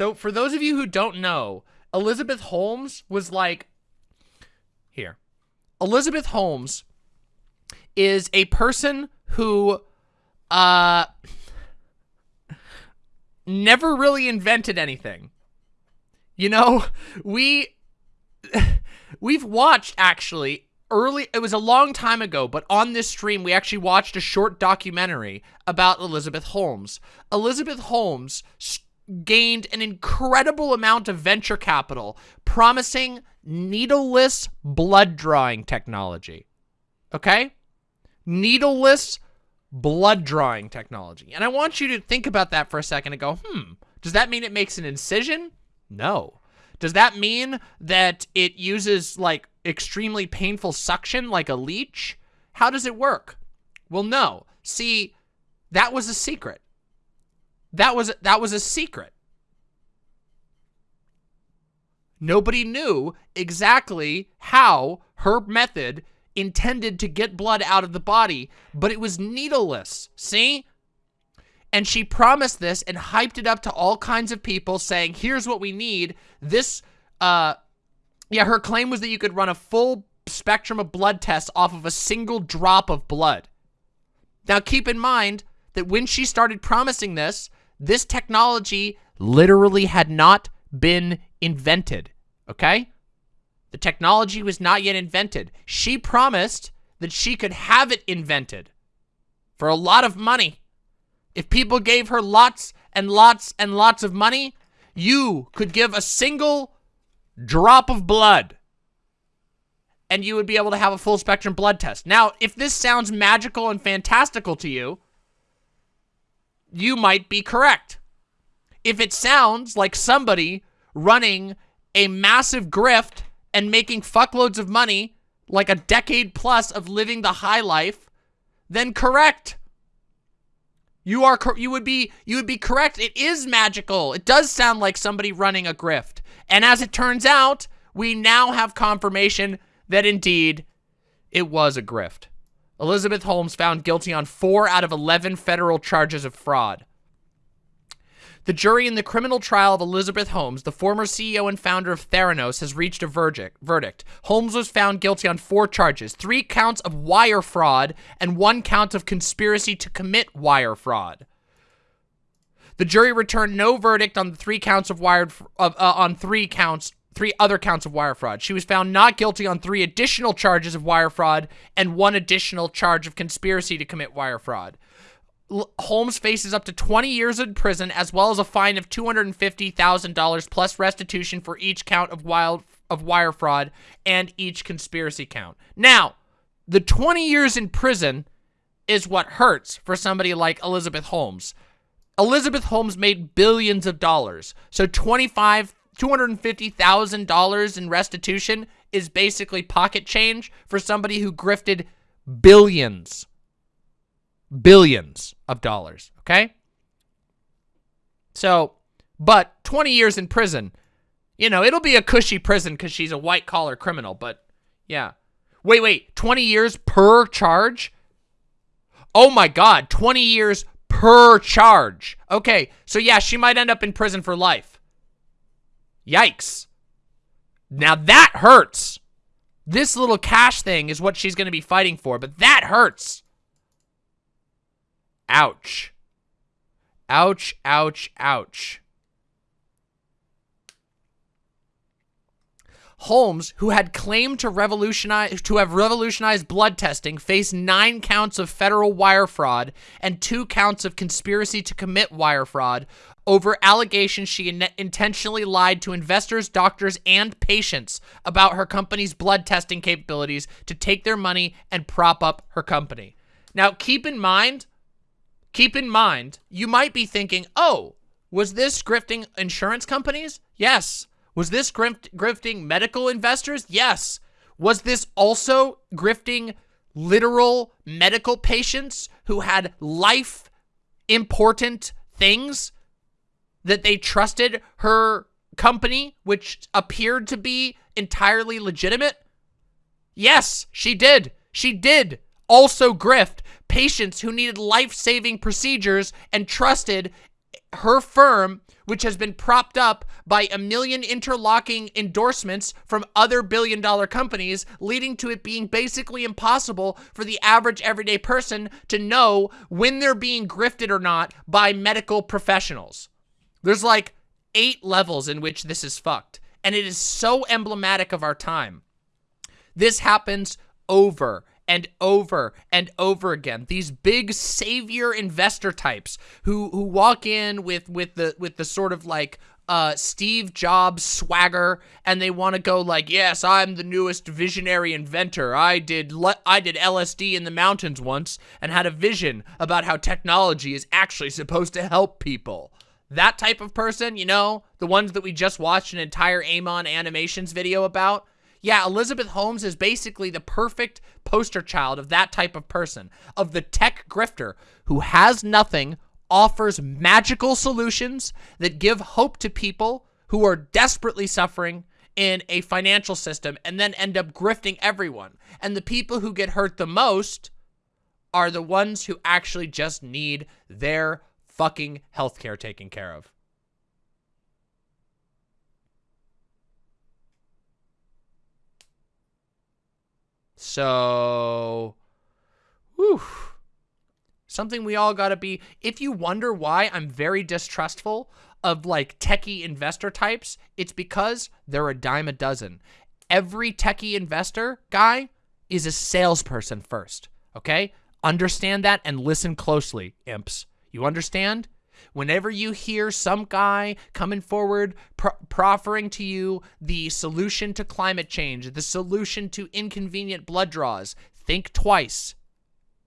So for those of you who don't know, Elizabeth Holmes was like, here. Elizabeth Holmes is a person who, uh, never really invented anything. You know, we, we've watched actually early, it was a long time ago, but on this stream, we actually watched a short documentary about Elizabeth Holmes. Elizabeth Holmes gained an incredible amount of venture capital, promising needleless blood drawing technology. Okay? Needleless blood drawing technology. And I want you to think about that for a second and go, hmm, does that mean it makes an incision? No. Does that mean that it uses like extremely painful suction like a leech? How does it work? Well, no. See, that was a secret. That was that was a secret. Nobody knew exactly how her method intended to get blood out of the body, but it was needleless. See? And she promised this and hyped it up to all kinds of people saying, here's what we need. This, uh, yeah, her claim was that you could run a full spectrum of blood tests off of a single drop of blood. Now, keep in mind that when she started promising this, this technology literally had not been invented, okay? The technology was not yet invented. She promised that she could have it invented for a lot of money. If people gave her lots and lots and lots of money, you could give a single drop of blood and you would be able to have a full spectrum blood test. Now, if this sounds magical and fantastical to you, you might be correct. If it sounds like somebody running a massive grift and making fuckloads of money, like a decade plus of living the high life, then correct. You are you would be you would be correct. It is magical. It does sound like somebody running a grift. And as it turns out, we now have confirmation that indeed it was a grift. Elizabeth Holmes found guilty on 4 out of 11 federal charges of fraud. The jury in the criminal trial of Elizabeth Holmes, the former CEO and founder of Theranos, has reached a verdict. Holmes was found guilty on four charges, three counts of wire fraud and one count of conspiracy to commit wire fraud. The jury returned no verdict on the three counts of wired uh, on three counts three other counts of wire fraud. She was found not guilty on three additional charges of wire fraud and one additional charge of conspiracy to commit wire fraud. Holmes faces up to 20 years in prison as well as a fine of $250,000 plus restitution for each count of wild of wire fraud and each conspiracy count. Now, the 20 years in prison is what hurts for somebody like Elizabeth Holmes. Elizabeth Holmes made billions of dollars. So 25 $250,000 in restitution is basically pocket change for somebody who grifted billions billions of dollars, okay? So, but 20 years in prison, you know, it'll be a cushy prison because she's a white-collar criminal, but yeah. Wait, wait, 20 years per charge? Oh my god, 20 years per charge. Okay, so yeah, she might end up in prison for life. Yikes. Now that hurts. This little cash thing is what she's going to be fighting for, but that hurts. Ouch. Ouch, ouch, ouch. Holmes, who had claimed to revolutionize to have revolutionized blood testing, faced nine counts of federal wire fraud and two counts of conspiracy to commit wire fraud over allegations she in intentionally lied to investors, doctors, and patients about her company's blood testing capabilities to take their money and prop up her company. Now, keep in mind, Keep in mind, you might be thinking, oh, was this grifting insurance companies? Yes. Was this grift grifting medical investors? Yes. Was this also grifting literal medical patients who had life important things that they trusted her company, which appeared to be entirely legitimate? Yes, she did. She did also grift patients who needed life-saving procedures and trusted her firm which has been propped up by a million interlocking endorsements from other billion dollar companies, leading to it being basically impossible for the average everyday person to know when they're being grifted or not by medical professionals. There's like eight levels in which this is fucked, and it is so emblematic of our time. This happens over and over and over again. These big savior investor types who who walk in with with the with the sort of like uh, Steve Jobs swagger, and they want to go like, "Yes, I'm the newest visionary inventor. I did I did LSD in the mountains once and had a vision about how technology is actually supposed to help people." That type of person, you know, the ones that we just watched an entire Amon Animations video about. Yeah, Elizabeth Holmes is basically the perfect poster child of that type of person, of the tech grifter who has nothing, offers magical solutions that give hope to people who are desperately suffering in a financial system and then end up grifting everyone. And the people who get hurt the most are the ones who actually just need their fucking healthcare taken care of. So, whew, something we all gotta be. If you wonder why I'm very distrustful of like techie investor types, it's because they're a dime a dozen. Every techie investor guy is a salesperson first, okay? Understand that and listen closely, imps. You understand? Whenever you hear some guy coming forward pro proffering to you the solution to climate change, the solution to inconvenient blood draws, think twice.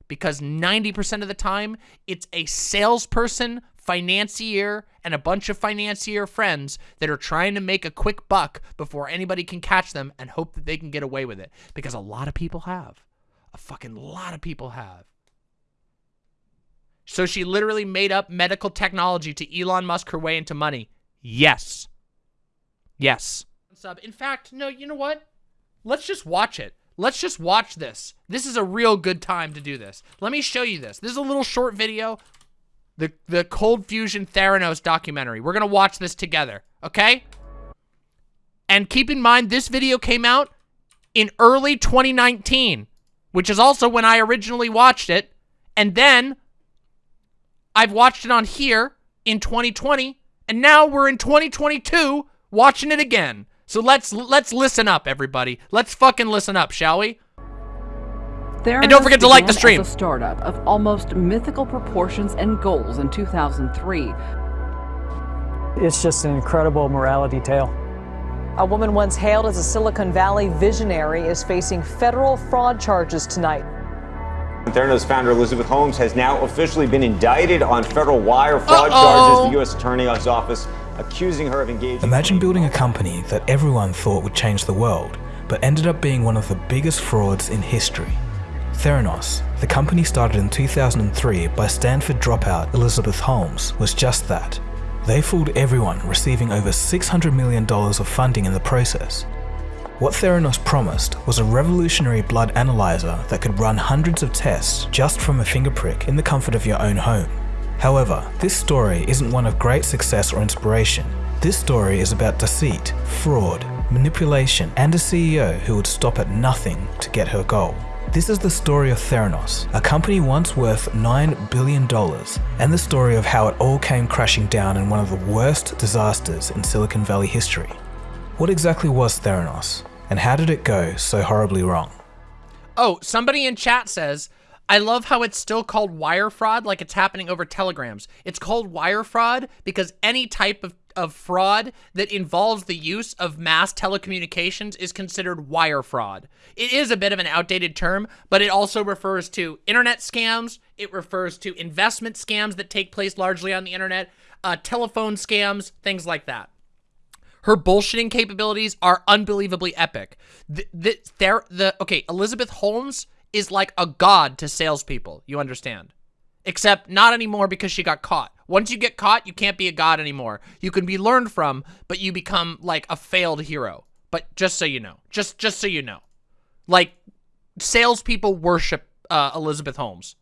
Because 90% of the time, it's a salesperson, financier, and a bunch of financier friends that are trying to make a quick buck before anybody can catch them and hope that they can get away with it. Because a lot of people have. A fucking lot of people have. So she literally made up medical technology to Elon Musk her way into money. Yes. Yes. Sub. In fact, no, you know what? Let's just watch it. Let's just watch this. This is a real good time to do this. Let me show you this. This is a little short video. The, the Cold Fusion Theranos documentary. We're going to watch this together, okay? And keep in mind, this video came out in early 2019, which is also when I originally watched it. And then I've watched it on here in 2020, and now we're in 2022 watching it again. So let's let's listen up, everybody. Let's fucking listen up, shall we? Theranos and don't forget to like the stream. As a startup of almost mythical proportions and goals in 2003. It's just an incredible morality tale. A woman once hailed as a Silicon Valley visionary is facing federal fraud charges tonight. Theranos founder Elizabeth Holmes has now officially been indicted on federal wire fraud uh -oh. charges. The U.S. Attorney's Office accusing her of engaging. Imagine building a company that everyone thought would change the world, but ended up being one of the biggest frauds in history. Theranos, the company started in 2003 by Stanford dropout Elizabeth Holmes, was just that. They fooled everyone, receiving over $600 million of funding in the process. What Theranos promised was a revolutionary blood analyzer that could run hundreds of tests just from a finger prick in the comfort of your own home. However, this story isn't one of great success or inspiration. This story is about deceit, fraud, manipulation, and a CEO who would stop at nothing to get her goal. This is the story of Theranos, a company once worth $9 billion, and the story of how it all came crashing down in one of the worst disasters in Silicon Valley history. What exactly was Theranos? And how did it go so horribly wrong? Oh, somebody in chat says, I love how it's still called wire fraud like it's happening over telegrams. It's called wire fraud because any type of, of fraud that involves the use of mass telecommunications is considered wire fraud. It is a bit of an outdated term, but it also refers to internet scams. It refers to investment scams that take place largely on the internet, uh, telephone scams, things like that. Her bullshitting capabilities are unbelievably epic. The, the, the, okay, Elizabeth Holmes is like a god to salespeople. You understand? Except not anymore because she got caught. Once you get caught, you can't be a god anymore. You can be learned from, but you become like a failed hero. But just so you know, just just so you know, like salespeople worship uh, Elizabeth Holmes.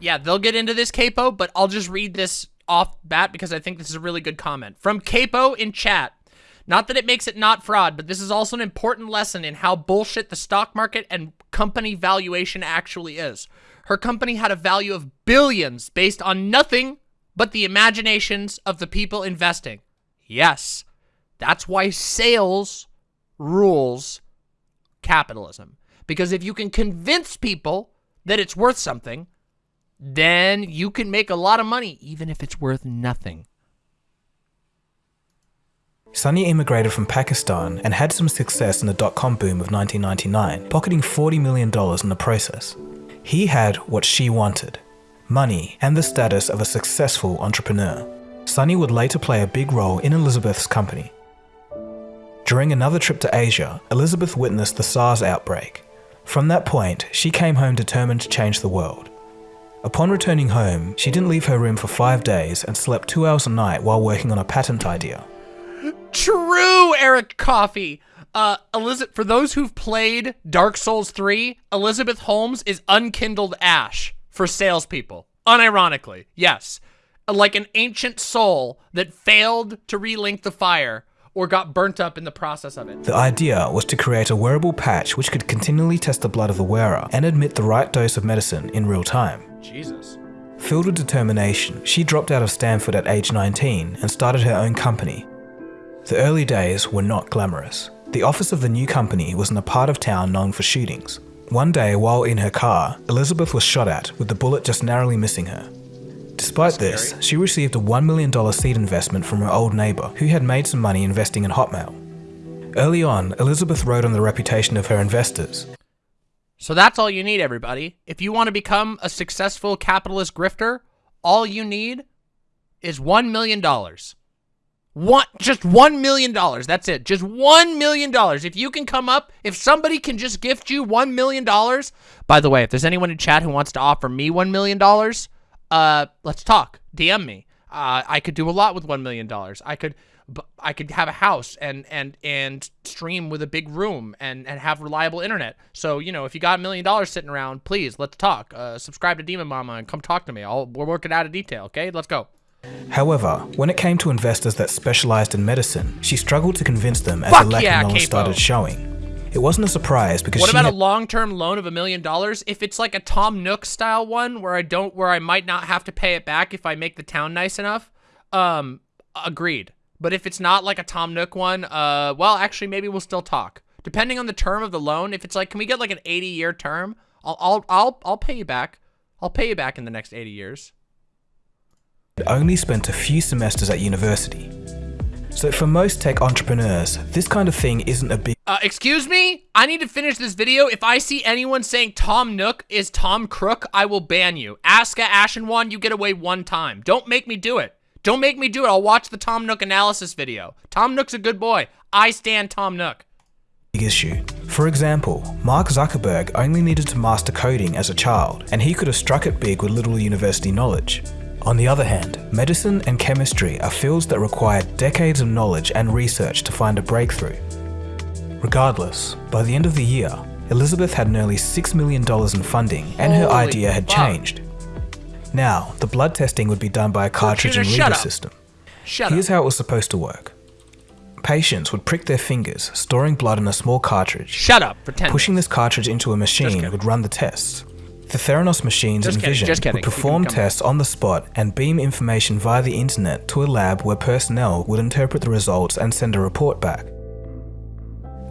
Yeah, they'll get into this capo, but I'll just read this off bat because I think this is a really good comment. From Capo in chat. Not that it makes it not fraud, but this is also an important lesson in how bullshit the stock market and company valuation actually is. Her company had a value of billions based on nothing but the imaginations of the people investing. Yes, that's why sales rules capitalism. Because if you can convince people that it's worth something, then you can make a lot of money, even if it's worth nothing. Sunny immigrated from Pakistan and had some success in the dot-com boom of 1999, pocketing $40 million in the process. He had what she wanted, money and the status of a successful entrepreneur. Sunny would later play a big role in Elizabeth's company. During another trip to Asia, Elizabeth witnessed the SARS outbreak. From that point, she came home determined to change the world. Upon returning home, she didn't leave her room for five days and slept two hours a night while working on a patent idea. True, Eric Coffey. Uh, Elizabeth, for those who've played Dark Souls 3, Elizabeth Holmes is unkindled ash for salespeople. Unironically, yes. Like an ancient soul that failed to relink the fire or got burnt up in the process of it. The idea was to create a wearable patch which could continually test the blood of the wearer and admit the right dose of medicine in real time. Jesus. Filled with determination, she dropped out of Stanford at age 19 and started her own company. The early days were not glamorous. The office of the new company was in a part of town known for shootings. One day, while in her car, Elizabeth was shot at, with the bullet just narrowly missing her. Despite this, she received a $1 million seed investment from her old neighbour, who had made some money investing in Hotmail. Early on, Elizabeth rode on the reputation of her investors. So that's all you need, everybody. If you want to become a successful capitalist grifter, all you need is $1 million. One, just $1 million. That's it. Just $1 million. If you can come up, if somebody can just gift you $1 million. By the way, if there's anyone in chat who wants to offer me $1 million, uh, let's talk. DM me. Uh, I could do a lot with $1 million. I could, I could have a house and, and, and stream with a big room and, and have reliable internet. So, you know, if you got a million dollars sitting around, please, let's talk. Uh, subscribe to Demon Mama and come talk to me. I'll, we'll work it out in detail. Okay, let's go. However, when it came to investors that specialized in medicine, she struggled to convince them as Fuck the lack yeah, of knowledge Capo. started showing. It wasn't a surprise because What about a long-term loan of a million dollars? If it's like a Tom Nook style one where I don't, where I might not have to pay it back if I make the town nice enough, um, agreed. But if it's not like a Tom Nook one, uh, well, actually, maybe we'll still talk. Depending on the term of the loan, if it's like, can we get like an 80-year term? I'll, I'll, I'll, I'll pay you back. I'll pay you back in the next 80 years. only spent a few semesters at university. So for most tech entrepreneurs, this kind of thing isn't a big Uh, excuse me? I need to finish this video. If I see anyone saying Tom Nook is Tom Crook, I will ban you. Aska Ashenwan, you get away one time. Don't make me do it. Don't make me do it. I'll watch the Tom Nook analysis video. Tom Nook's a good boy. I stand Tom Nook. issue. For example, Mark Zuckerberg only needed to master coding as a child, and he could have struck it big with little university knowledge. On the other hand, medicine and chemistry are fields that require decades of knowledge and research to find a breakthrough. Regardless, by the end of the year, Elizabeth had nearly $6 million in funding and her Holy idea had fuck. changed. Now, the blood testing would be done by a cartridge and reader system. Shut Here's up. how it was supposed to work. Patients would prick their fingers, storing blood in a small cartridge. Shut up. Pretend. Pushing this cartridge into a machine would run the tests. The Theranos machines Just and kidding, Vision would perform tests on the spot and beam information via the internet to a lab where personnel would interpret the results and send a report back.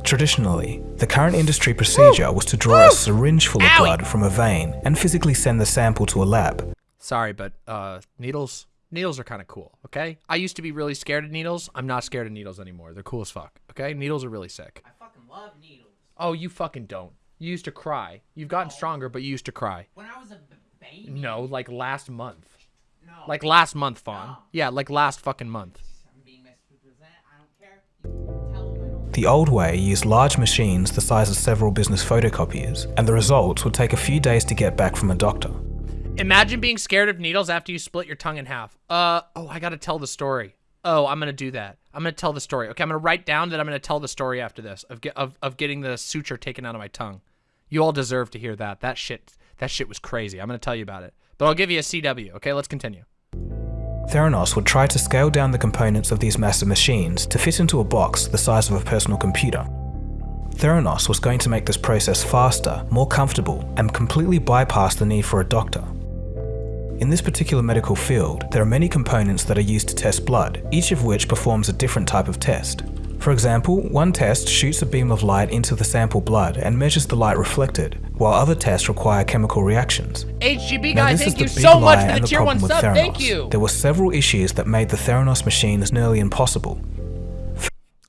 Traditionally, the current industry procedure was to draw a syringe full of blood from a vein and physically send the sample to a lab. Sorry, but uh, needles. Needles are kind of cool. Okay. I used to be really scared of needles. I'm not scared of needles anymore. They're cool as fuck. Okay. Needles are really sick. I fucking love needles. Oh, you fucking don't. You used to cry. You've gotten stronger, but you used to cry. When I was a baby. No, like last month. No. Like last month, Fawn. Yeah, like last fucking month. I'm being misrepresented. I don't care. You tell them I don't. The old way used large machines the size of several business photocopiers, and the results would take a few days to get back from a doctor. Imagine being scared of needles after you split your tongue in half. Uh, oh, I gotta tell the story. Oh, I'm gonna do that. I'm gonna tell the story. Okay, I'm gonna write down that I'm gonna tell the story after this of of of getting the suture taken out of my tongue. You all deserve to hear that. That shit, that shit was crazy. I'm gonna tell you about it. But I'll give you a CW. Okay, let's continue. Theranos would try to scale down the components of these massive machines to fit into a box the size of a personal computer. Theranos was going to make this process faster, more comfortable, and completely bypass the need for a doctor. In this particular medical field, there are many components that are used to test blood, each of which performs a different type of test. For example, one test shoots a beam of light into the sample blood and measures the light reflected, while other tests require chemical reactions. HGB Now guy, thank you so much for the tier problem 1 with sub. Theranos. Thank you. There were several issues that made the Theranos machines nearly impossible.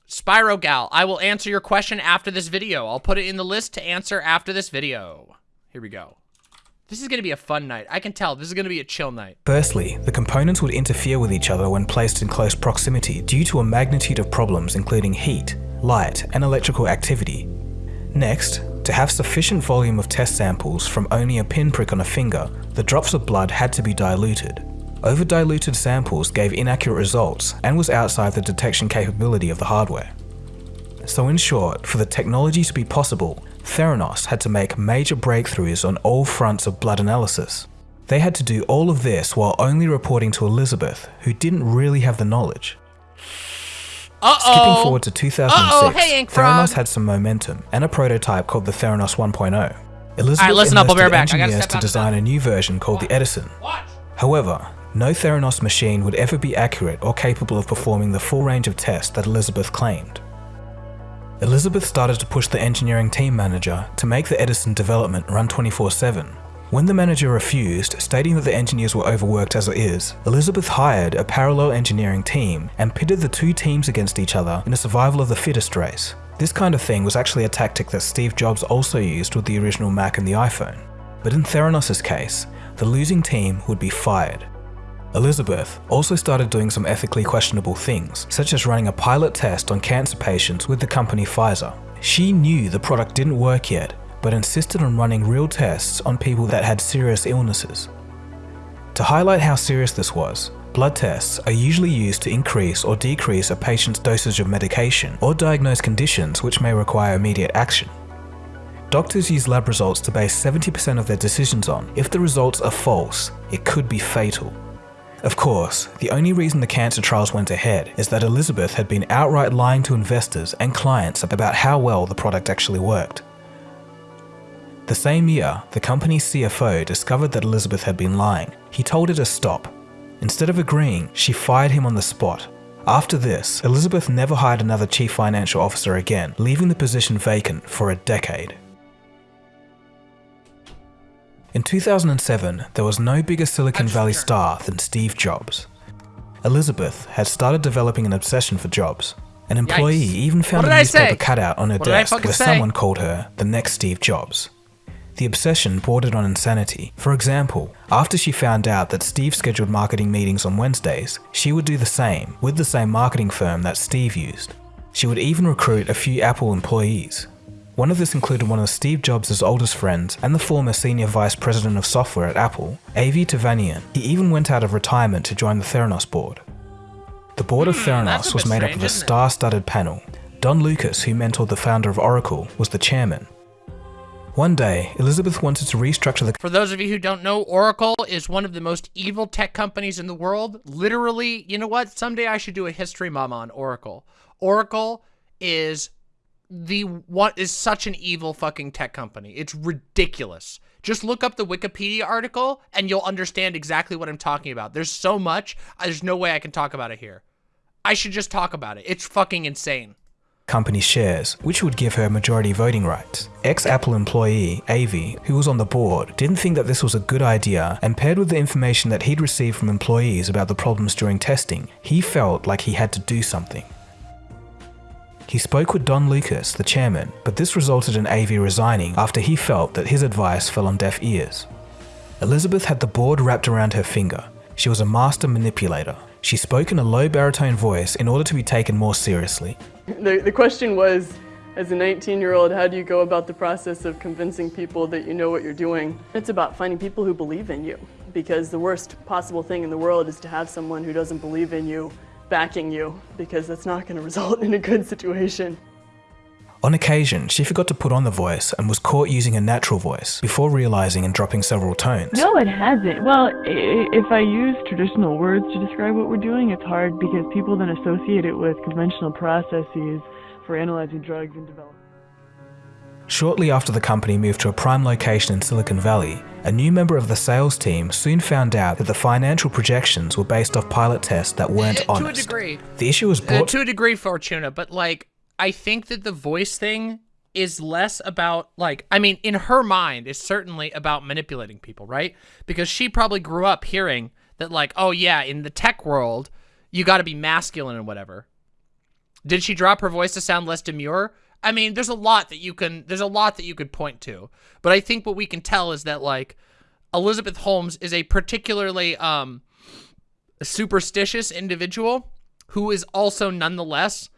Spyro Gal, I will answer your question after this video. I'll put it in the list to answer after this video. Here we go. This is going to be a fun night. I can tell. This is going to be a chill night. Firstly, the components would interfere with each other when placed in close proximity due to a magnitude of problems including heat, light, and electrical activity. Next, to have sufficient volume of test samples from only a pinprick on a finger, the drops of blood had to be diluted. Over-diluted samples gave inaccurate results and was outside the detection capability of the hardware. So in short, for the technology to be possible, Theranos had to make major breakthroughs on all fronts of blood analysis. They had to do all of this while only reporting to Elizabeth, who didn't really have the knowledge. Uh-oh. Skipping forward to 2006, Uh-oh, hey, Theranos had some momentum and a prototype called the Theranos 1.0. Elizabeth listen up, I'll be right enlisted back. I gotta engineers to design a new version called the Edison. However, no Theranos machine would ever be accurate or capable of performing the full range of tests that Elizabeth claimed. Elizabeth started to push the engineering team manager to make the Edison development run 24-7. When the manager refused, stating that the engineers were overworked as it is, Elizabeth hired a parallel engineering team and pitted the two teams against each other in a survival of the fittest race. This kind of thing was actually a tactic that Steve Jobs also used with the original Mac and the iPhone. But in Theranos' case, the losing team would be fired. Elizabeth also started doing some ethically questionable things, such as running a pilot test on cancer patients with the company Pfizer. She knew the product didn't work yet, but insisted on running real tests on people that had serious illnesses. To highlight how serious this was, blood tests are usually used to increase or decrease a patient's dosage of medication or diagnose conditions which may require immediate action. Doctors use lab results to base 70% of their decisions on. If the results are false, it could be fatal. Of course, the only reason the cancer trials went ahead is that Elizabeth had been outright lying to investors and clients about how well the product actually worked. The same year, the company's CFO discovered that Elizabeth had been lying. He told her to stop. Instead of agreeing, she fired him on the spot. After this, Elizabeth never hired another chief financial officer again, leaving the position vacant for a decade. In 2007, there was no bigger Silicon Valley star than Steve Jobs. Elizabeth had started developing an obsession for Jobs. An employee Yikes. even found a newspaper cutout on her What desk where say? someone called her the next Steve Jobs. The obsession bordered on insanity. For example, after she found out that Steve scheduled marketing meetings on Wednesdays, she would do the same with the same marketing firm that Steve used. She would even recruit a few Apple employees. One of this included one of Steve Jobs' oldest friends and the former senior vice president of software at Apple, Avi Tevanian. He even went out of retirement to join the Theranos board. The board of Hmm, Theranos was made up of a star-studded panel. Don Lucas, who mentored the founder of Oracle, was the chairman. One day, Elizabeth wanted to restructure the For those of you who don't know, Oracle is one of the most evil tech companies in the world. Literally, you know what? Someday I should do a history mama on Oracle. Oracle is the what is such an evil fucking tech company. It's ridiculous. Just look up the Wikipedia article and you'll understand exactly what I'm talking about. There's so much, uh, there's no way I can talk about it here. I should just talk about it. It's fucking insane. Company shares, which would give her majority voting rights. Ex-Apple employee, Avi, who was on the board, didn't think that this was a good idea and paired with the information that he'd received from employees about the problems during testing, he felt like he had to do something. He spoke with Don Lucas, the chairman, but this resulted in Avi resigning after he felt that his advice fell on deaf ears. Elizabeth had the board wrapped around her finger. She was a master manipulator. She spoke in a low baritone voice in order to be taken more seriously. The, the question was, as a 19 year old, how do you go about the process of convincing people that you know what you're doing? It's about finding people who believe in you, because the worst possible thing in the world is to have someone who doesn't believe in you backing you, because that's not going to result in a good situation. On occasion, she forgot to put on the voice and was caught using a natural voice before realizing and dropping several tones. No, it hasn't. Well, if I use traditional words to describe what we're doing, it's hard because people then associate it with conventional processes for analyzing drugs and development. Shortly after the company moved to a prime location in Silicon Valley, a new member of the sales team soon found out that the financial projections were based off pilot tests that weren't Eh, to a degree. The issue was Uh, brought to a degree, Fortuna, but like I think that the voice thing is less about like I mean, in her mind, it's certainly about manipulating people, right? Because she probably grew up hearing that like, oh yeah, in the tech world, you got to be masculine and whatever. Did she drop her voice to sound less demure? I mean, there's a lot that you can there's a lot that you could point to. But I think what we can tell is that like Elizabeth Holmes is a particularly um superstitious individual who is also nonetheless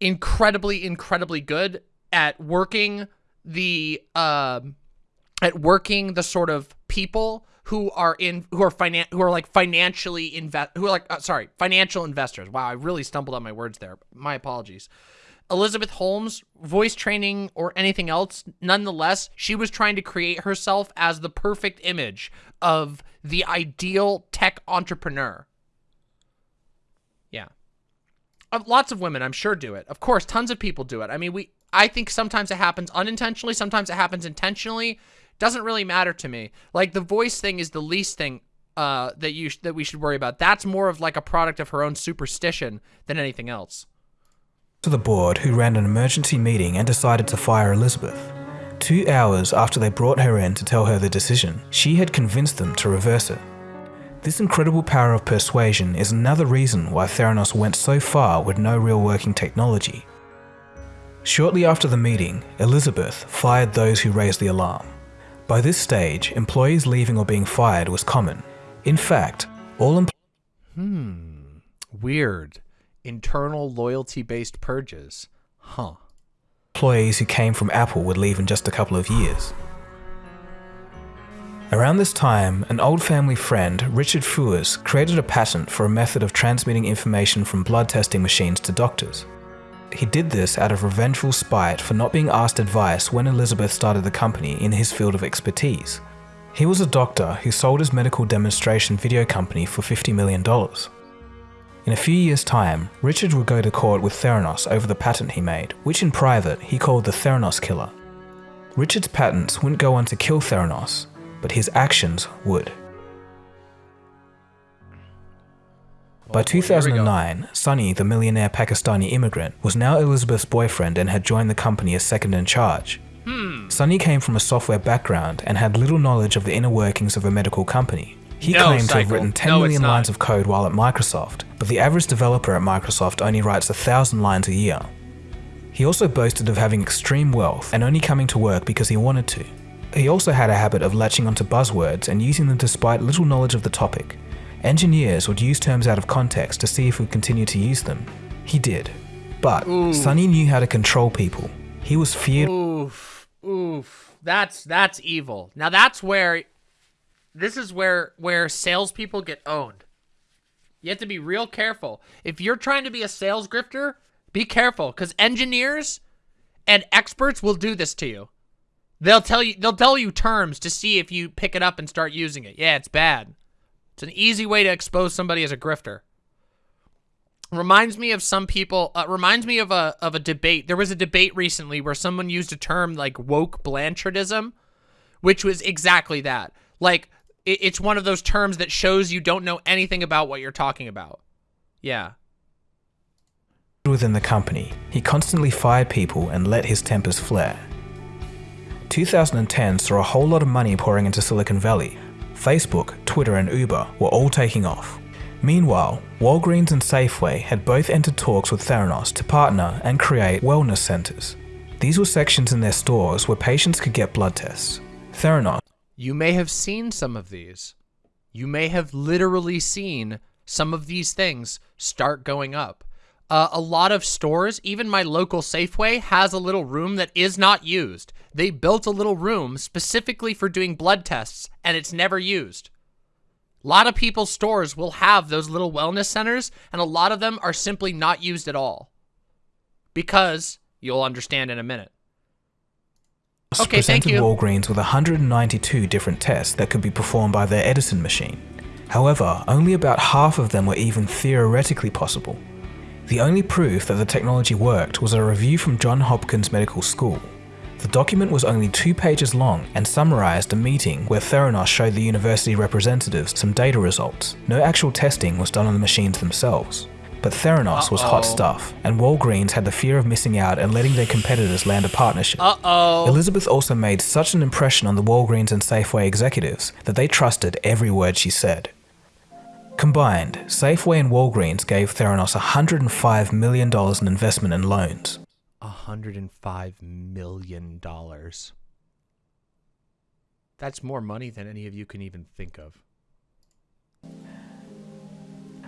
incredibly incredibly good at working the um at working the sort of people who are in who are finan who are like financially invest who are like uh, sorry financial investors. Wow i really stumbled on my words there. My apologies elizabeth holmes voice training or anything else nonetheless she was trying to create herself as the perfect image of the ideal tech entrepreneur. Yeah. Uh, lots of women i'm sure do it. Of course tons of people do it. I mean we i think sometimes it happens unintentionally sometimes it happens intentionally. Doesn't really matter to me. Like the voice thing is the least thing uh that you that we should worry about. That's more of like a product of her own superstition than anything else to the board who ran an emergency meeting and decided to fire Elizabeth. Two hours after they brought her in to tell her the decision, she had convinced them to reverse it. This incredible power of persuasion is another reason why Theranos went so far with no real working technology. Shortly after the meeting, Elizabeth fired those who raised the alarm. By this stage, employees leaving or being fired was common. In fact, all employees hmm weird internal loyalty based purges huh employees who came from Apple would leave in just a couple of years. Around this time, an old family friend, Richard Fuisz, created a patent for a method of transmitting information from blood testing machines to doctors. He did this out of revengeful spite for not being asked advice when Elizabeth started the company in his field of expertise. He was a doctor who sold his medical demonstration video company for $50 million. In a few years' time, Richard would go to court with Theranos over the patent he made, which in private he called the Theranos Killer. Richard's patents wouldn't go on to kill Theranos, but his actions would. By 2009, Sunny, the millionaire Pakistani immigrant, was now Elizabeth's boyfriend and had joined the company as second in charge. Hmm. Sunny came from a software background and had little knowledge of the inner workings of a medical company. He No, claimed to have written 10 No, million lines of code while at Microsoft, but the average developer at Microsoft only writes a thousand lines a year. He also boasted of having extreme wealth and only coming to work because he wanted to. He also had a habit of latching onto buzzwords and using them despite little knowledge of the topic. Engineers would use terms out of context to see if we'd continue to use them. He did. But Sunny knew how to control people. He was feared Oof, oof. That's that's evil. Now that's where, this is where where salespeople get owned. You have to be real careful. If you're trying to be a sales grifter, be careful because engineers and experts will do this to you. They'll tell you they'll tell you terms to see if you pick it up and start using it. Yeah, it's bad. It's an easy way to expose somebody as a grifter reminds me of some people uh, reminds me of a of a debate there was a debate recently where someone used a term like woke blanchardism which was exactly that like it's one of those terms that shows you don't know anything about what you're talking about yeah within the company. He constantly fired people and let his tempers flare. 2010 saw a whole lot of money pouring into Silicon Valley. Facebook, Twitter, and Uber were all taking off. Meanwhile, Walgreens and Safeway had both entered talks with Theranos to partner and create wellness centers. These were sections in their stores where patients could get blood tests. Theranos you may have seen some of these you may have literally seen some of these things start going up uh, a lot of stores, even my local Safeway, has a little room that is not used. They built a little room specifically for doing blood tests, and it's never used. A lot of people's stores will have those little wellness centers, and a lot of them are simply not used at all. Because You'll understand in a minute. Okay, presented thank you. Walgreens with 192 different tests that could be performed by their Edison machine. However, only about half of them were even theoretically possible. The only proof that the technology worked was a review from Johns Hopkins Medical School. The document was only two pages long and summarized a meeting where Theranos showed the university representatives some data results. No actual testing was done on the machines themselves. But Theranos was hot stuff, and Walgreens had the fear of missing out and letting their competitors land a partnership. Uh-oh. Elizabeth also made such an impression on the Walgreens and Safeway executives that they trusted every word she said. Combined, Safeway and Walgreens gave Theranos $105 million in investment and loans. $105 million. That's more money than any of you can even think of.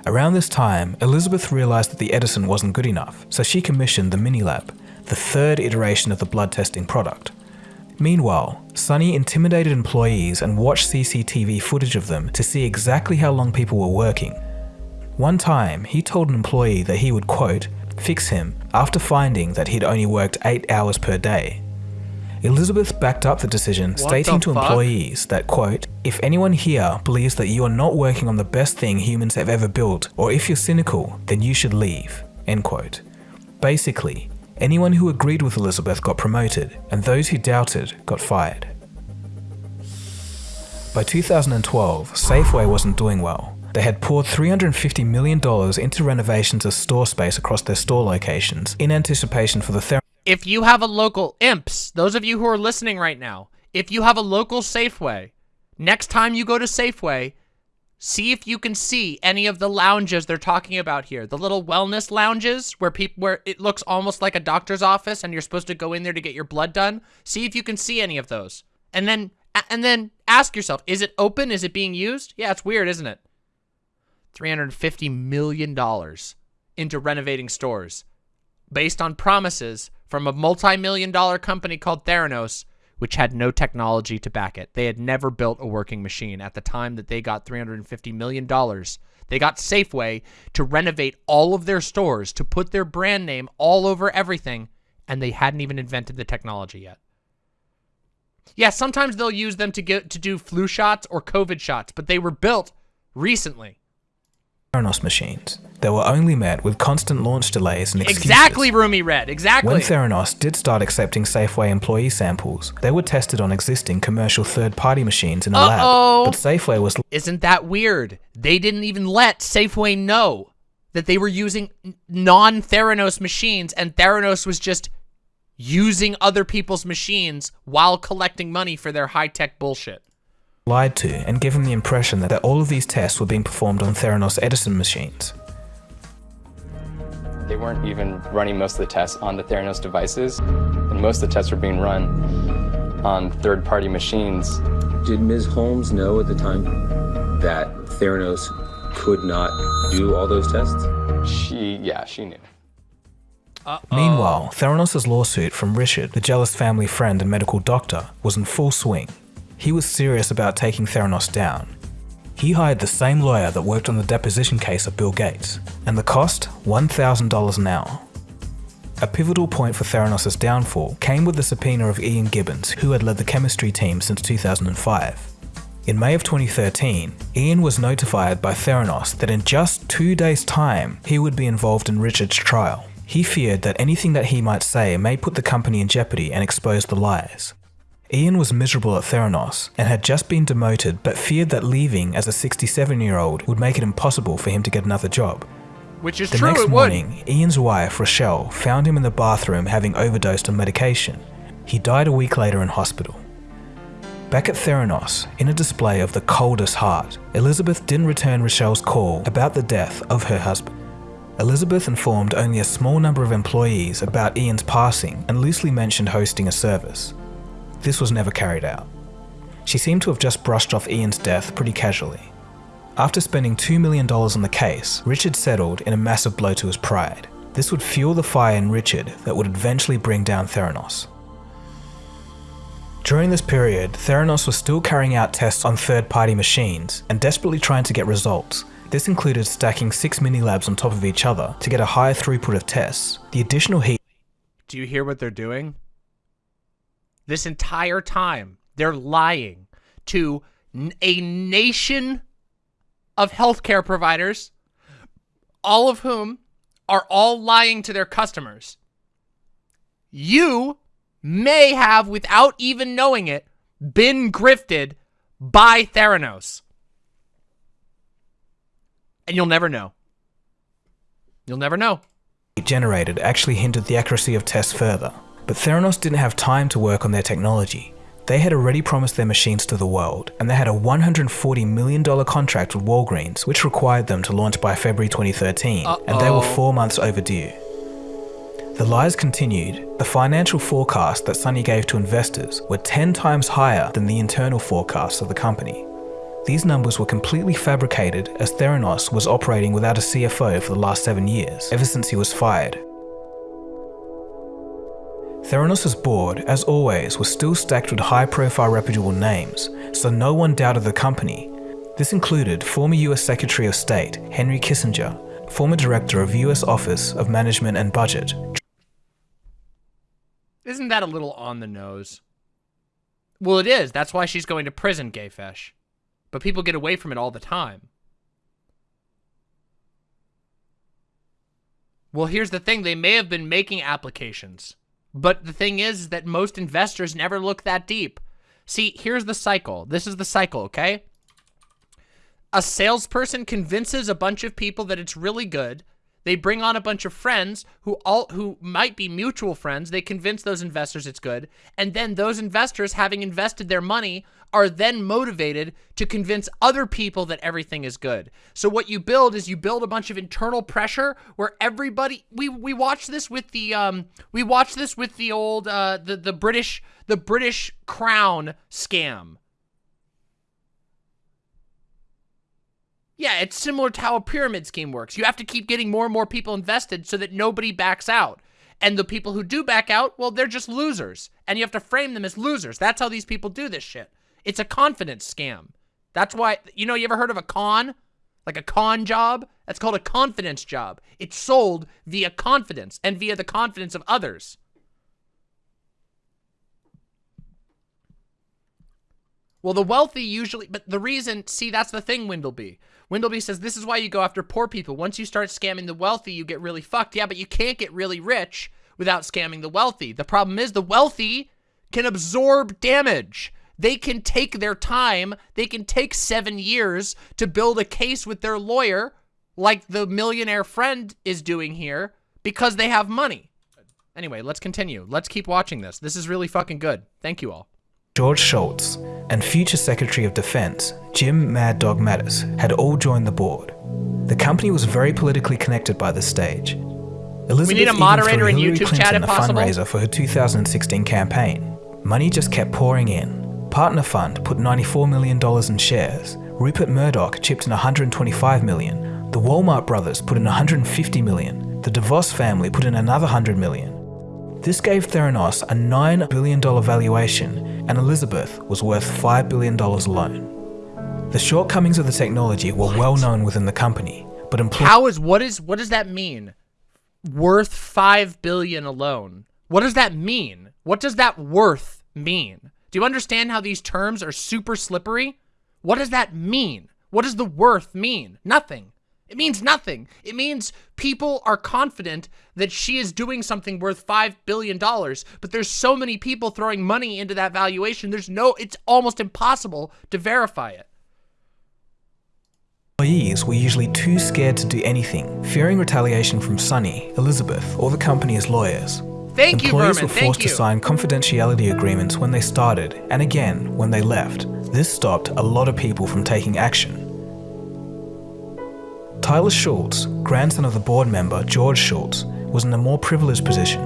Around this time, Elizabeth realized that the Edison wasn't good enough, so she commissioned the Minilab, the third iteration of the blood testing product. Meanwhile, Sunny intimidated employees and watched CCTV footage of them to see exactly how long people were working. One time, he told an employee that he would, quote, fix him after finding that he'd only worked 8 hours per day. Elizabeth backed up the decision, What stating the to employees that, quote, if anyone here believes that you are not working on the best thing humans have ever built, or if you're cynical, then you should leave, end quote. Basically, anyone who agreed with Elizabeth got promoted, and those who doubted got fired. By 2012, Safeway wasn't doing well. They had poured $350 million into renovations of store space across their store locations in anticipation for the If you have a local imps, those of you who are listening right now, if you have a local Safeway, next time you go to Safeway, see if you can see any of the lounges they're talking about here. The little wellness lounges where people where it looks almost like a doctor's office and you're supposed to go in there to get your blood done. See if you can see any of those. And then and then ask yourself, is it open? Is it being used? Yeah, it's weird, isn't it? $350 million into renovating stores based on promises from a multi-million dollar company called Theranos, which had no technology to back it. They had never built a working machine at the time that they got $350 million. They got Safeway to renovate all of their stores, to put their brand name all over everything, and they hadn't even invented the technology yet. Yeah, sometimes they'll use them to get to do flu shots or COVID shots, but they were built recently. Theranos machines. They were only met with constant launch delays and excuses. Exactly, Roomy Red. Exactly. When Theranos did start accepting Safeway employee samples, they were tested on existing commercial third-party machines in a Uh-oh. lab, but Safeway was Isn't that weird? They didn't even let Safeway know that they were using non-Theranos machines, and Theranos was just using other people's machines while collecting money for their high-tech bullshit. Lied to and given the impression that all of these tests were being performed on Theranos Edison machines. They weren't even running most of the tests on the Theranos devices, and most of the tests were being run on third-party machines. Did Ms. Holmes know at the time that Theranos could not do all those tests? She, yeah, she knew. Meanwhile, Theranos' lawsuit from Richard, the jealous family friend and medical doctor, was in full swing. He was serious about taking Theranos down. He hired the same lawyer that worked on the deposition case of Bill Gates, and the cost $1,000 an hour. A pivotal point for Theranos' downfall came with the subpoena of Ian Gibbons, who had led the chemistry team since 2005. In May of 2013, Ian was notified by Theranos that in just two days' time, he would be involved in Richard's trial. He feared that anything that he might say may put the company in jeopardy and expose the lies. Ian was miserable at Theranos and had just been demoted but feared that leaving as a 67 year old would make it impossible for him to get another job. Which is The true, next it would. morning, Ian's wife, Rochelle, found him in the bathroom having overdosed on medication. He died a week later in hospital. Back at Theranos, in a display of the coldest heart, Elizabeth didn't return Rochelle's call about the death of her husband. Elizabeth informed only a small number of employees about Ian's passing and loosely mentioned hosting a service. This was never carried out. She seemed to have just brushed off Ian's death pretty casually. After spending $2 million on the case, Richard settled in a massive blow to his pride. This would fuel the fire in Richard that would eventually bring down Theranos. During this period, Theranos was still carrying out tests on third-party machines and desperately trying to get results. This included stacking six mini labs on top of each other to get a higher throughput of tests. The additional heat Do you hear what they're doing? This entire time, they're lying to a nation of healthcare providers, all of whom are all lying to their customers. You may have, without even knowing it, been grifted by Theranos. And you'll never know. You'll never know. generated actually hindered the accuracy of tests further. But Theranos didn't have time to work on their technology. They had already promised their machines to the world, and they had a $140 million contract with Walgreens, which required them to launch by February 2013, and they were four months overdue. The lies continued. The financial forecast that Sunny gave to investors were 10 times higher than the internal forecasts of the company. These numbers were completely fabricated as Theranos was operating without a CFO for the last seven years, ever since he was fired. Theranos' board, as always, was still stacked with high profile reputable names, so no one doubted the company. This included former US Secretary of State Henry Kissinger, former director of US Office of Management and Budget Isn't that a little on the nose? Well, it is. That's why she's going to prison, Gayfesh. But people get away from it all the time. Well, here's the thing. They may have been making applications. But the thing is that most investors never look that deep. See, here's the cycle. This is the cycle, okay? A salesperson convinces a bunch of people that it's really good. They bring on a bunch of friends who all who might be mutual friends. They convince those investors it's good. And then those investors, having invested their money, are then motivated to convince other people that everything is good. So what you build is you build a bunch of internal pressure where everybody we we watch this with the um we watch this with the old uh the the British the British crown scam. Yeah, it's similar to how a pyramid scheme works. You have to keep getting more and more people invested so that nobody backs out. And the people who do back out, well, they're just losers. And you have to frame them as losers. That's how these people do this shit. It's a confidence scam. That's why, you know, you ever heard of a con? Like a con job? That's called a confidence job. It's sold via confidence and via the confidence of others. Well, the wealthy usually, but the reason, see, that's the thing, Windleby. Windleby says this is why you go after poor people. Once you start scamming the wealthy, you get really fucked. Yeah, but you can't get really rich without scamming the wealthy. The problem is the wealthy can absorb damage. They can take their time. They can take seven years to build a case with their lawyer, like the millionaire friend is doing here, because they have money. Anyway, let's continue. Let's keep watching this. This is really fucking good. Thank you all. George Shultz, and future Secretary of Defense Jim Mad Dog Mattis had all joined the board. The company was very politically connected by this stage. Elizabeth We need a moderator in Hillary YouTube Clinton chat if a possible. fundraiser for her 2016 campaign. Money just kept pouring in. Partner Fund put $94 million in shares. Rupert Murdoch chipped in 125 million. The Walmart brothers put in 150 million. The DeVos family put in another 100 million. This gave Theranos a $9 billion valuation, and Elizabeth was worth $5 billion alone. The shortcomings of the technology were well known within the company, but employees How is what is what does that mean? Worth five billion alone. What does that mean? What does that worth mean? Do you understand how these terms are super slippery? What does that mean? What does the worth mean? Nothing. It means nothing. It means people are confident that she is doing something worth $5 billion, but there's so many people throwing money into that valuation, there's no, it's almost impossible to verify it. Employees were usually too scared to do anything, fearing retaliation from Sunny, Elizabeth, or the company's lawyers. Thank you, Employees Vermin, were forced to sign confidentiality agreements when they started, and again when they left. This stopped a lot of people from taking action. Tyler Shultz, grandson of the board member George Shultz, was in a more privileged position.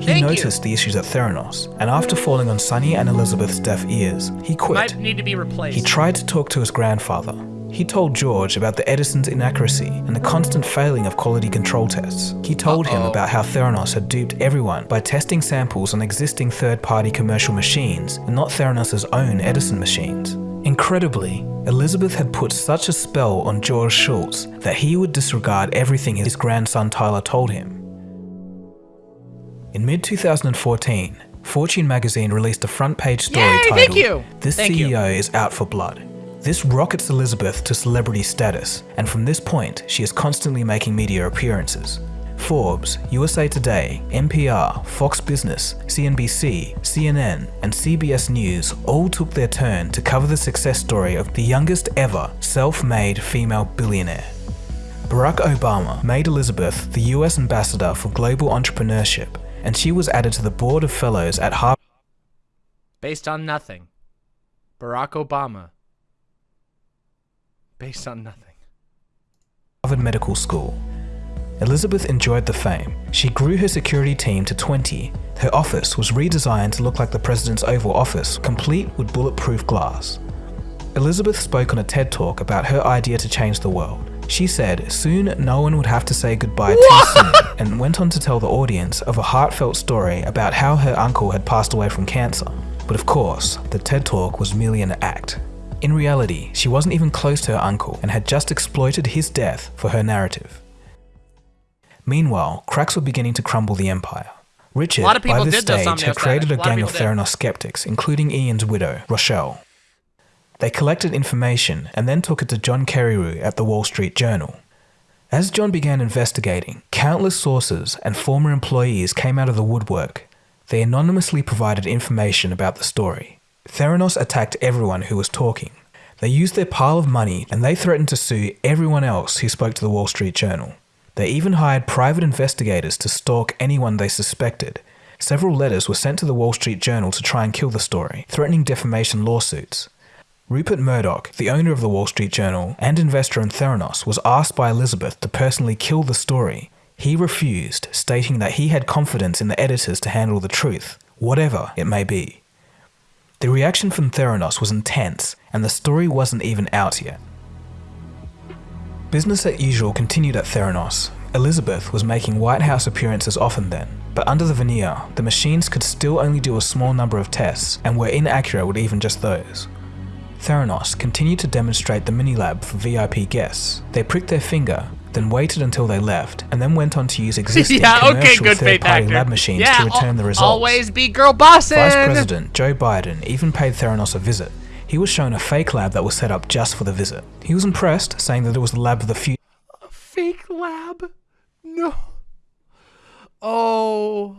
He Thank you. noticed the issues at Theranos, and after falling on Sunny and Elizabeth's deaf ears, he quit. Might need to be replaced. He tried to talk to his grandfather. He told George about the Edison's inaccuracy and the constant failing of quality control tests. He told him Uh-oh. about how Theranos had duped everyone by testing samples on existing third-party commercial machines and not Theranos' own Edison machines. Incredibly, Elizabeth had put such a spell on George Shultz that he would disregard everything his grandson Tyler told him. In mid 2014, Fortune magazine released a front page story Yay, titled you. This Thank you. CEO is out for blood. This rockets Elizabeth to celebrity status, and from this point, she is constantly making media appearances. Forbes, USA Today, NPR, Fox Business, CNBC, CNN, and CBS News all took their turn to cover the success story of the youngest ever self-made female billionaire. Barack Obama made Elizabeth the US ambassador for global entrepreneurship, and she was added to the board of fellows at Harvard. Based on nothing. Barack Obama. Based on nothing. Harvard Medical School. Elizabeth enjoyed the fame. She grew her security team to 20. Her office was redesigned to look like the president's Oval Office, complete with bulletproof glass. Elizabeth spoke on a TED Talk about her idea to change the world. She said soon no one would have to say goodbye too soon, and went on to tell the audience of a heartfelt story about how her uncle had passed away from cancer. But of course, the TED Talk was merely an act. In reality, she wasn't even close to her uncle and had just exploited his death for her narrative. Meanwhile, cracks were beginning to crumble the empire. Richard, A lot of by this stage, had created a A of gang of people. Theranos skeptics, including Ian's widow, Rochelle. They collected information and then took it to John Carreyrou at the Wall Street Journal. As John began investigating, countless sources and former employees came out of the woodwork. They anonymously provided information about the story. Theranos attacked everyone who was talking. They used their pile of money and they threatened to sue everyone else who spoke to the Wall Street Journal. They even hired private investigators to stalk anyone they suspected. Several letters were sent to the Wall Street Journal to try and kill the story, threatening defamation lawsuits. Rupert Murdoch, the owner of the Wall Street Journal and investor in Theranos, was asked by Elizabeth to personally kill the story. He refused, stating that he had confidence in the editors to handle the truth, whatever it may be. The reaction from Theranos was intense, and the story wasn't even out yet. Business as usual continued at Theranos. Elizabeth was making White House appearances often then, but under the veneer, the machines could still only do a small number of tests and were inaccurate with even just those. Theranos continued to demonstrate the mini lab for VIP guests. They pricked their finger, then waited until they left, and then went on to use existing yeah, okay, commercial good third-party lab machines yeah, to return the results. Always be girl bossing. Vice President Joe Biden even paid Theranos a visit. He was shown a fake lab that was set up just for the visit. He was impressed, saying that it was the lab of the future. Fake lab. No. Oh.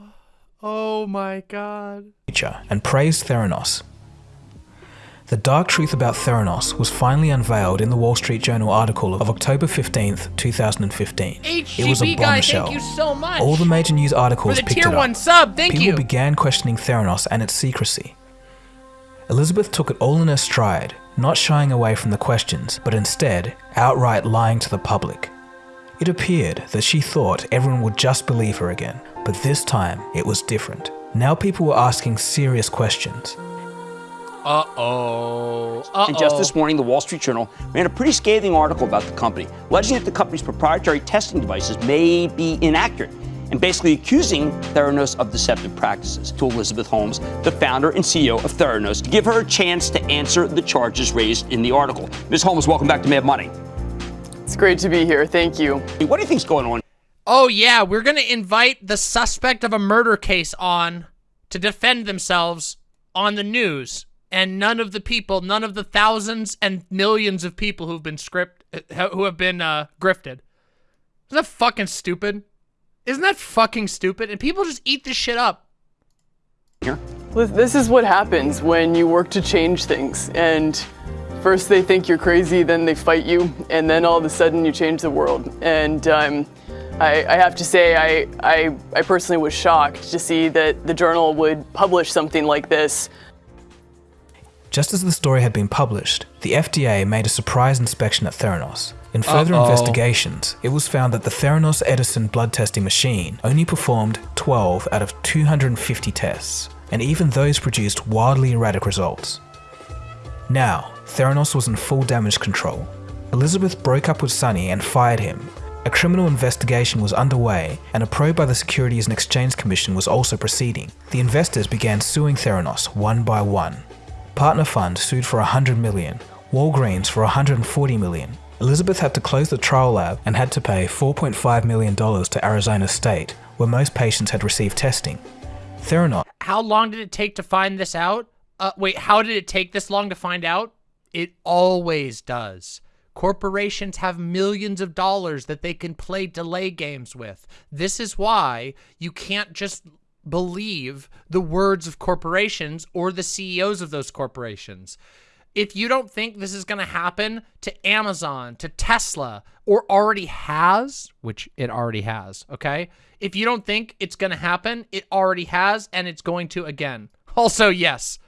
Oh my god. and praised Theranos. The dark truth about Theranos was finally unveiled in the Wall Street Journal article of October 15th, 2015. it was a HGB guy, bombshell. you so. All the major news articles picked tier it up. one sub, People you. began questioning Theranos and its secrecy. Elizabeth took it all in her stride, not shying away from the questions, but instead outright lying to the public. It appeared that she thought everyone would just believe her again, but this time it was different. Now people were asking serious questions. Uh oh. Uh-oh. And just this morning, the Wall Street Journal ran a pretty scathing article about the company, alleging that the company's proprietary testing devices may be inaccurate, and basically accusing Theranos of deceptive practices to Elizabeth Holmes, the founder and CEO of Theranos, to give her a chance to answer the charges raised in the article. Ms. Holmes, welcome back to Mad Money. It's great to be here. Thank you. What do you think's going on? Oh yeah, we're gonna invite the suspect of a murder case on to defend themselves on the news, and none of the people, none of the thousands and millions of people who've been script, uh, who have been uh, grifted. Isn't that fucking stupid? Isn't that fucking stupid? And people just eat this shit up. This this is what happens when you work to change things. And first they think you're crazy, then they fight you, and then all of a sudden you change the world. And um, I, I have to say, I, I, I personally was shocked to see that the journal would publish something like this. Just as the story had been published, the FDA made a surprise inspection at Theranos. In further Uh-oh. investigations, it was found that the Theranos Edison blood testing machine only performed 12 out of 250 tests, and even those produced wildly erratic results. Now, Theranos was in full damage control. Elizabeth broke up with Sunny and fired him. A criminal investigation was underway, and a probe by the Securities and Exchange Commission was also proceeding. The investors began suing Theranos one by one. Partner Fund sued for 100 million, Walgreens for 140 million. Elizabeth had to close the trial lab and had to pay $4.5 million to Arizona State, where most patients had received testing. Theranos How long did it take to find this out? Uh, wait, how did it take this long to find out? It always does. Corporations have millions of dollars that they can play delay games with. This is why you can't just believe the words of corporations or the CEOs of those corporations. If you don't think this is going to happen to Amazon, to Tesla, or already has, which it already has, okay? If you don't think it's going to happen, it already has, and it's going to again. Also, yes.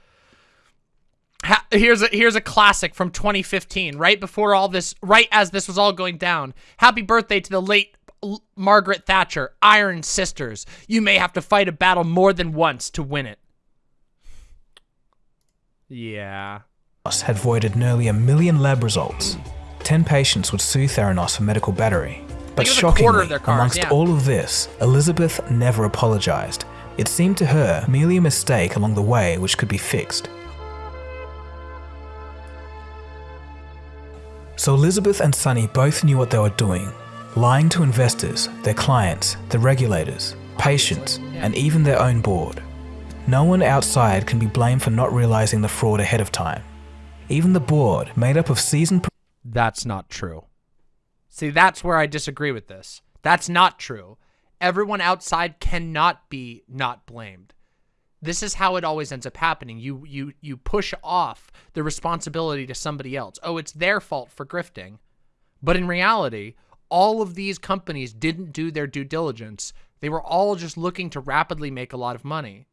Ha here's a here's a classic from 2015, right before all this, right as this was all going down. Happy birthday to the late L Margaret Thatcher, Iron Sisters. You may have to fight a battle more than once to win it. Yeah. had voided nearly a million lab results. Ten patients would sue Theranos for medical battery. But shockingly, cars, amongst yeah. all of this, Elizabeth never apologized. It seemed to her merely a mistake along the way which could be fixed. So Elizabeth and Sunny both knew what they were doing, lying to investors, their clients, the regulators, patients, and even their own board. No one outside can be blamed for not realizing the fraud ahead of time. Even the board, made up of seasoned That's not true. See, that's where I disagree with this. That's not true. Everyone outside cannot be not blamed. This is how it always ends up happening. You you you push off the responsibility to somebody else. Oh, it's their fault for grifting. But in reality, all of these companies didn't do their due diligence. They were all just looking to rapidly make a lot of money.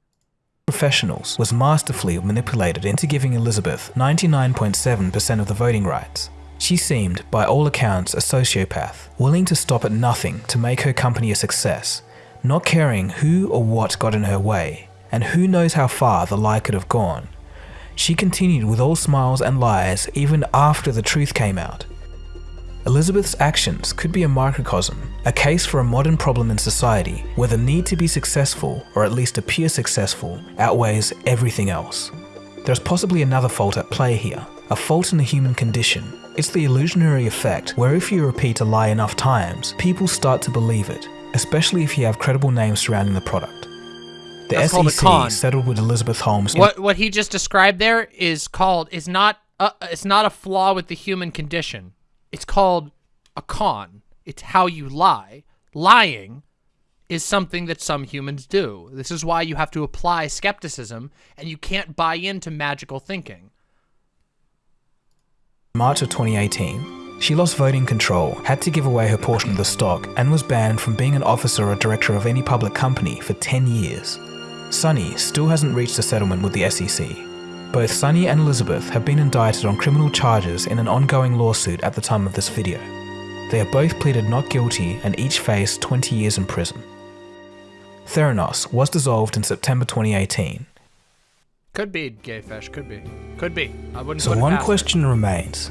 professionals was masterfully manipulated into giving Elizabeth 99.7% of the voting rights. She seemed, by all accounts, a sociopath, willing to stop at nothing to make her company a success, not caring who or what got in her way, and who knows how far the lie could have gone. She continued with all smiles and lies even after the truth came out. Elizabeth's actions could be a microcosm, a case for a modern problem in society where the need to be successful, or at least appear successful, outweighs everything else. There's possibly another fault at play here, a fault in the human condition. It's the illusionary effect where if you repeat a lie enough times, people start to believe it, especially if you have credible names surrounding the product. The That's a. SEC settled with Elizabeth Holmes What what he just described there is called is not uh, it's not a flaw with the human condition. It's called a con. It's how you lie. Lying is something that some humans do. This is why you have to apply skepticism and you can't buy into magical thinking. March of 2018, she lost voting control, had to give away her portion of the stock, and was banned from being an officer or director of any public company for 10 years. Sunny still hasn't reached a settlement with the SEC. Both Sunny and Elizabeth have been indicted on criminal charges in an ongoing lawsuit at the time of this video. They have both pleaded not guilty and each face 20 years in prison. Theranos was dissolved in September 2018, Could be gay fish, could be. Could be. I wouldn't So one past it. question remains.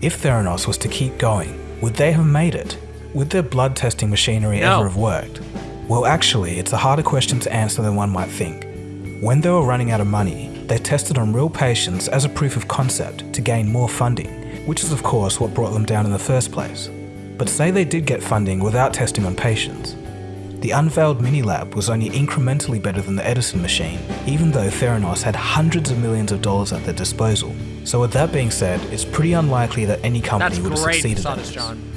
If Theranos was to keep going, would they have made it? Would their blood testing machinery No. ever have worked? Well, actually, it's a harder question to answer than one might think. When they were running out of money, they tested on real patients as a proof of concept to gain more funding, which is of course what brought them down in the first place. But say they did get funding without testing on patients. The unveiled mini lab was only incrementally better than the Edison machine, even though Theranos had hundreds of millions of dollars at their disposal. So with that being said, it's pretty unlikely that any company That's would have succeeded in this. John.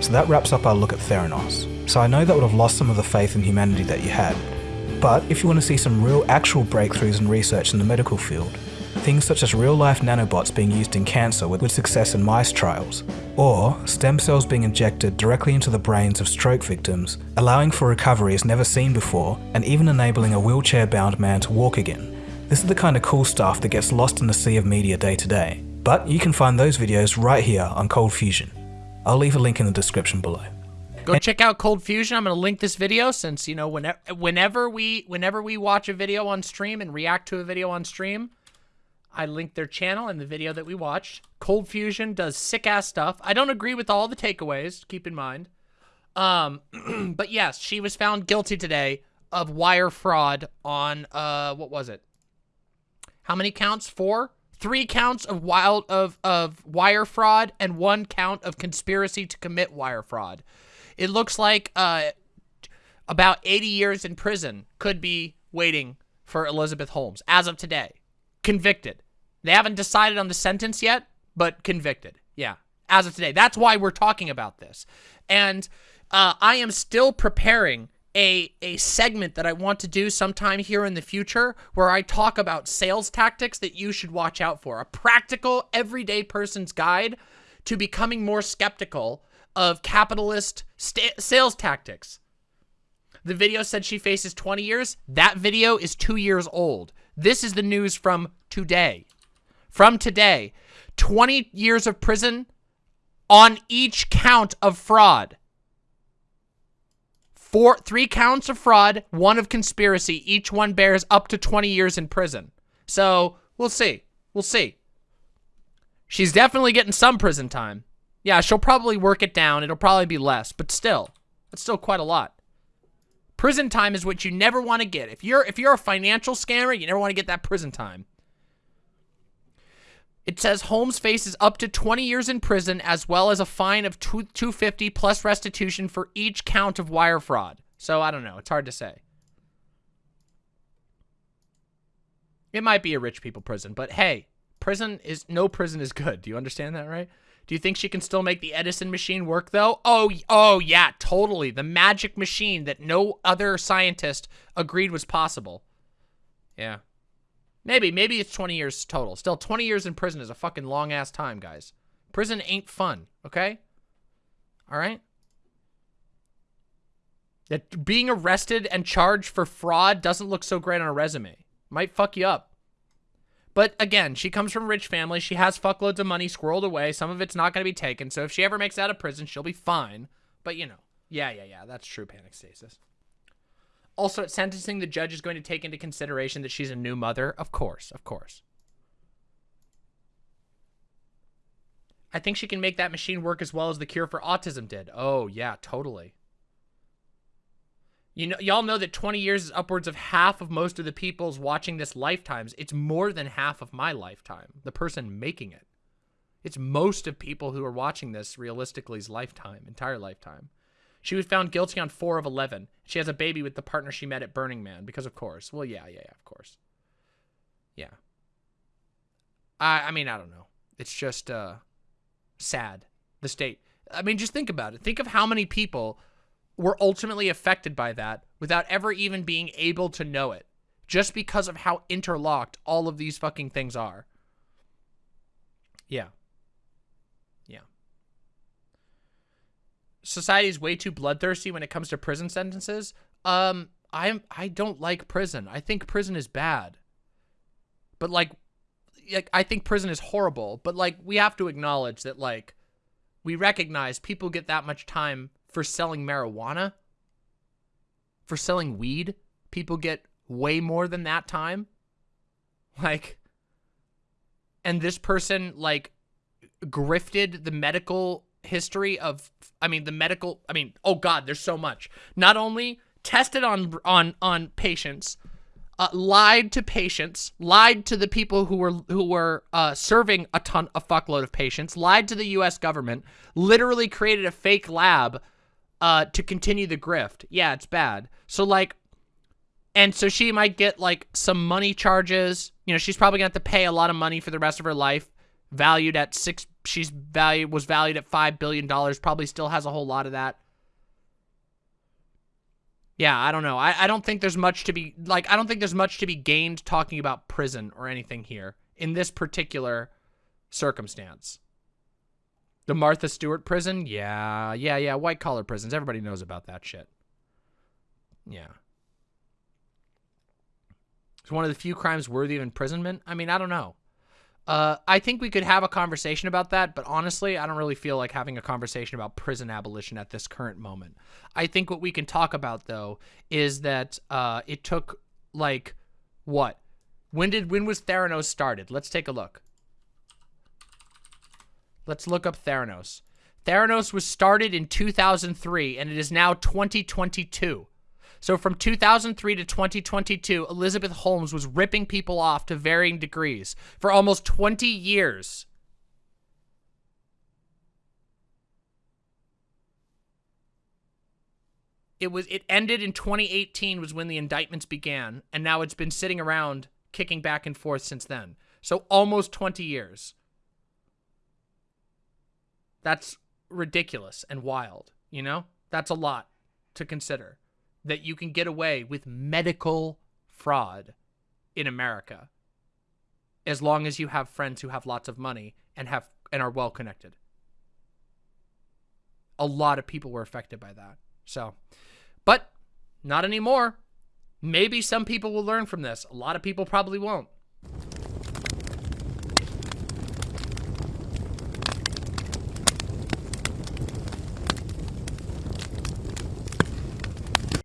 So that wraps up our look at Theranos. So I know that would have lost some of the faith in humanity that you had. But if you want to see some real actual breakthroughs in research in the medical field, things such as real life nanobots being used in cancer with, success in mice trials, or stem cells being injected directly into the brains of stroke victims, allowing for recoveries never seen before, and even enabling a wheelchair bound man to walk again. This is the kind of cool stuff that gets lost in the sea of media day to day. But you can find those videos right here on Cold Fusion. I'll leave a link in the description below. Go check out Cold Fusion. I'm going to link this video since, you know, whenever whenever we whenever we watch a video on stream and react to a video on stream, I link their channel and the video that we watched. Cold Fusion does sick ass stuff. I don't agree with all the takeaways, keep in mind. Um but yes, she was found guilty today of wire fraud on uh what was it? How many counts? Four? Three counts of wild of of wire fraud and one count of conspiracy to commit wire fraud. It looks like uh about 80 years in prison could be waiting for Elizabeth Holmes as of today. Convicted. They haven't decided on the sentence yet, but convicted. Yeah, as of today. That's why we're talking about this. And uh, I am still preparing a, a segment that I want to do sometime here in the future where I talk about sales tactics that you should watch out for. A practical, everyday person's guide to becoming more skeptical of capitalist sales tactics. The video said she faces 20 years. That video is two years old. This is the news from today. From today. 20 years of prison on each count of fraud. Four, three counts of fraud, one of conspiracy. Each one bears up to 20 years in prison. So, we'll see. We'll see. She's definitely getting some prison time. Yeah, she'll probably work it down. It'll probably be less, but still. That's still quite a lot. Prison time is what you never want to get. If you're if you're a financial scammer, you never want to get that prison time. It says Holmes faces up to 20 years in prison as well as a fine of 250 plus restitution for each count of wire fraud. So I don't know. It's hard to say. It might be a rich people prison, but hey, prison is no prison is good. Do you understand that, right? Do you think she can still make the Edison machine work though? Oh, oh yeah, totally. The magic machine that no other scientist agreed was possible. Yeah. Maybe, maybe it's 20 years total. Still, 20 years in prison is a fucking long-ass time, guys. Prison ain't fun, okay? All right? That being arrested and charged for fraud doesn't look so great on a resume. Might fuck you up. But again, she comes from rich family. She has fuckloads of money squirreled away. Some of it's not going to be taken. So if she ever makes out of prison, she'll be fine. But you know, yeah, yeah, yeah. That's true panic stasis. Also, at sentencing, the judge is going to take into consideration that she's a new mother. Of course, of course. I think she can make that machine work as well as the cure for autism did. Oh, yeah, totally. You know, y'all know that 20 years is upwards of half of most of the people's watching this lifetimes. It's more than half of my lifetime, the person making it. It's most of people who are watching this realistically's lifetime, entire lifetime. She was found guilty on 4 of 11. She has a baby with the partner she met at Burning Man, because of course. Well, yeah, yeah, yeah, of course. Yeah. I, I mean, I don't know. It's just uh, sad, the state. I mean, just think about it. Think of how many people were ultimately affected by that without ever even being able to know it. Just because of how interlocked all of these fucking things are. Yeah. Yeah. Society is way too bloodthirsty when it comes to prison sentences. Um, I'm I don't like prison. I think prison is bad. But like, like I think prison is horrible. But like, we have to acknowledge that like, we recognize people get that much time for selling marijuana, for selling weed. People get way more than that time. Like, and this person like grifted the medical history of I mean the medical I mean oh god there's so much not only tested on on on patients uh, lied to patients lied to the people who were who were uh, serving a ton a fuckload of patients lied to the US government literally created a fake lab uh, to continue the grift. Yeah it's bad. So like and so she might get like some money charges. You know she's probably gonna have to pay a lot of money for the rest of her life valued at six she's valued was valued at five billion dollars probably still has a whole lot of that. Yeah i don't know. I, I don't think there's much to be like i don't think there's much to be gained talking about prison or anything here in this particular circumstance the martha stewart prison yeah yeah yeah white collar prisons everybody knows about that shit yeah it's one of the few crimes worthy of imprisonment i mean i don't know uh, I think we could have a conversation about that, but honestly, I don't really feel like having a conversation about prison abolition at this current moment. I think what we can talk about, though, is that uh, it took, like, what? When did when was Theranos started? Let's take a look. Let's look up Theranos. Theranos was started in 2003, and it is now 2022. So from 2003 to 2022, Elizabeth Holmes was ripping people off to varying degrees for almost 20 years. It was it ended in 2018 was when the indictments began, and now it's been sitting around kicking back and forth since then. So almost 20 years. That's ridiculous and wild, you know? That's a lot to consider. That you can get away with medical fraud in America as long as you have friends who have lots of money and have and are well connected. A lot of people were affected by that. So, but not anymore. Maybe some people will learn from this. A lot of people probably won't.